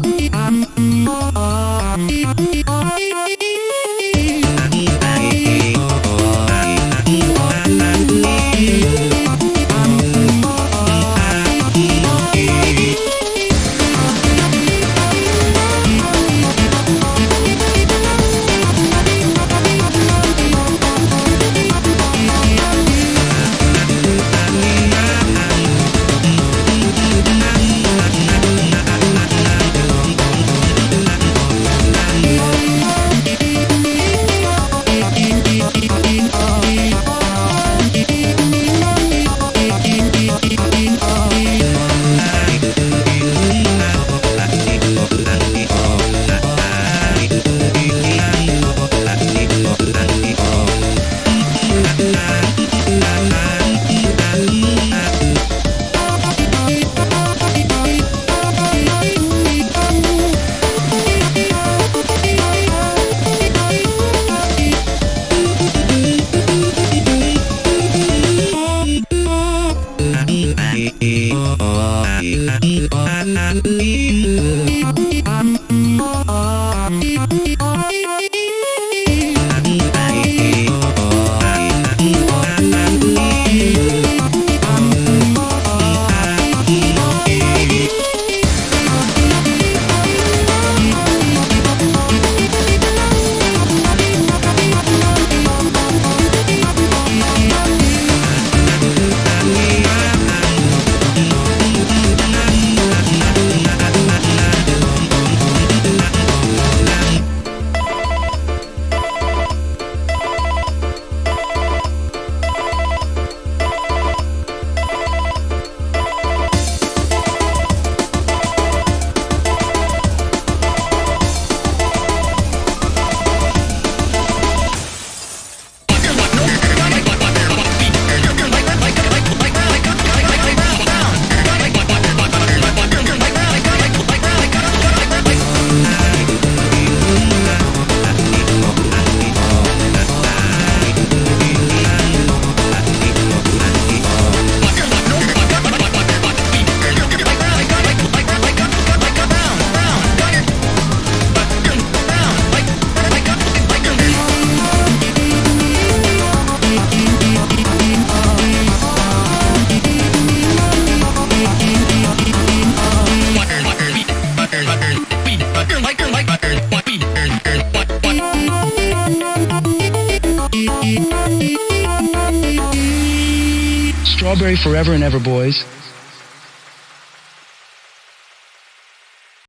Bye. Thank you. Strawberry Forever and Ever, boys.